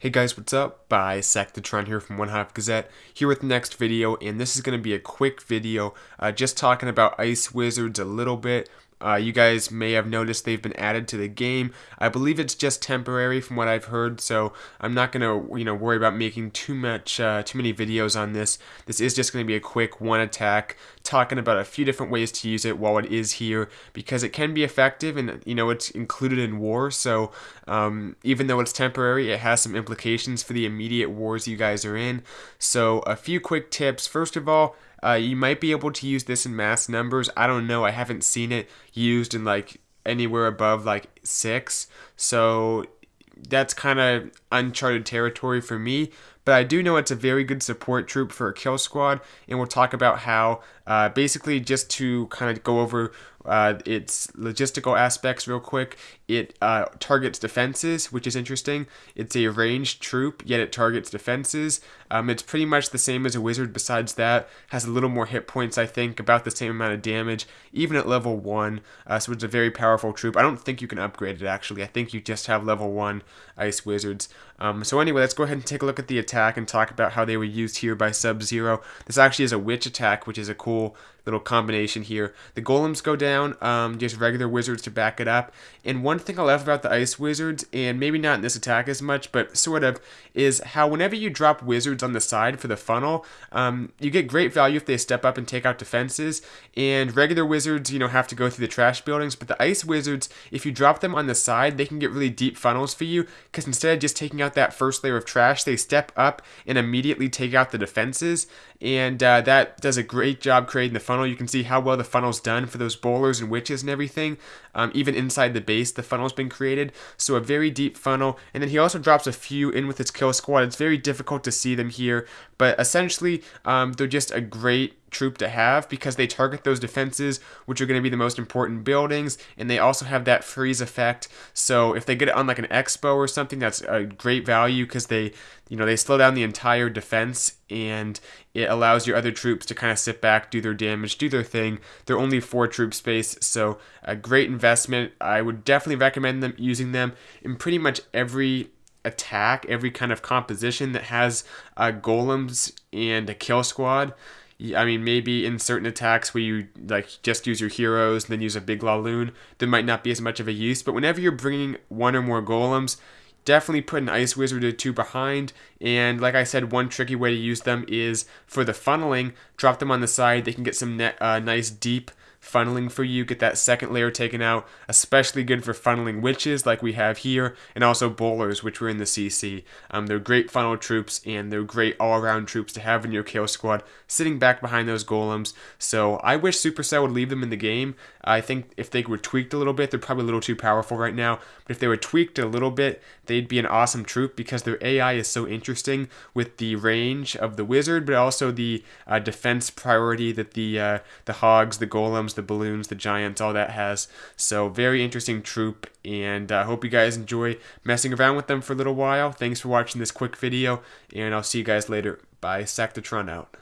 Hey guys, what's up? Bisectatron here from One Half Gazette, here with the next video, and this is going to be a quick video, uh, just talking about Ice Wizards a little bit, uh, you guys may have noticed they've been added to the game. I believe it's just temporary from what I've heard, so I'm not gonna you know worry about making too much uh, too many videos on this. This is just gonna be a quick one attack, talking about a few different ways to use it while it is here because it can be effective and you know it's included in war. So um, even though it's temporary, it has some implications for the immediate wars you guys are in. So a few quick tips. First of all. Uh, you might be able to use this in mass numbers. I don't know. I haven't seen it used in like anywhere above like six. So that's kind of uncharted territory for me. But I do know it's a very good support troop for a kill squad, and we'll talk about how, uh, basically, just to kind of go over uh, its logistical aspects real quick. It uh, targets defenses, which is interesting. It's a ranged troop, yet it targets defenses. Um, it's pretty much the same as a wizard. Besides that, has a little more hit points. I think about the same amount of damage, even at level one. Uh, so it's a very powerful troop. I don't think you can upgrade it actually. I think you just have level one ice wizards. Um, so anyway, let's go ahead and take a look at the attack and talk about how they were used here by Sub Zero. This actually is a witch attack, which is a cool little combination here. The golems go down, um, just regular wizards to back it up. And one thing I love about the ice wizards, and maybe not in this attack as much, but sort of, is how whenever you drop wizards on the side for the funnel, um, you get great value if they step up and take out defenses. And regular wizards, you know, have to go through the trash buildings, but the ice wizards, if you drop them on the side, they can get really deep funnels for you, because instead of just taking out that first layer of trash, they step up and immediately take out the defenses. And uh, that does a great job creating the funnel. You can see how well the funnel's done for those bowlers and witches and everything. Um, even inside the base, the funnel's been created. So a very deep funnel. And then he also drops a few in with his kill squad. It's very difficult to see them here. But essentially, um, they're just a great troop to have because they target those defenses, which are going to be the most important buildings, and they also have that freeze effect. So if they get it on like an expo or something, that's a great value because they, you know, they slow down the entire defense and it allows your other troops to kind of sit back, do their damage, do their thing. They're only four troop space, so a great investment. I would definitely recommend them using them in pretty much every attack, every kind of composition that has uh, golems and a kill squad. I mean, maybe in certain attacks where you like just use your heroes and then use a big Laloon, there might not be as much of a use. But whenever you're bringing one or more golems, definitely put an Ice Wizard or two behind. And like I said, one tricky way to use them is for the funneling, drop them on the side. They can get some net, uh, nice deep funneling for you, get that second layer taken out, especially good for funneling witches like we have here, and also bowlers, which were in the CC. Um, they're great funnel troops, and they're great all-around troops to have in your kill squad, sitting back behind those golems. So I wish Supercell would leave them in the game. I think if they were tweaked a little bit, they're probably a little too powerful right now, but if they were tweaked a little bit, they'd be an awesome troop because their AI is so interesting with the range of the wizard, but also the uh, defense priority that the uh, the hogs, the golems, the balloons, the giants, all that has. So very interesting troop, and I uh, hope you guys enjoy messing around with them for a little while. Thanks for watching this quick video, and I'll see you guys later. Bisectatron out.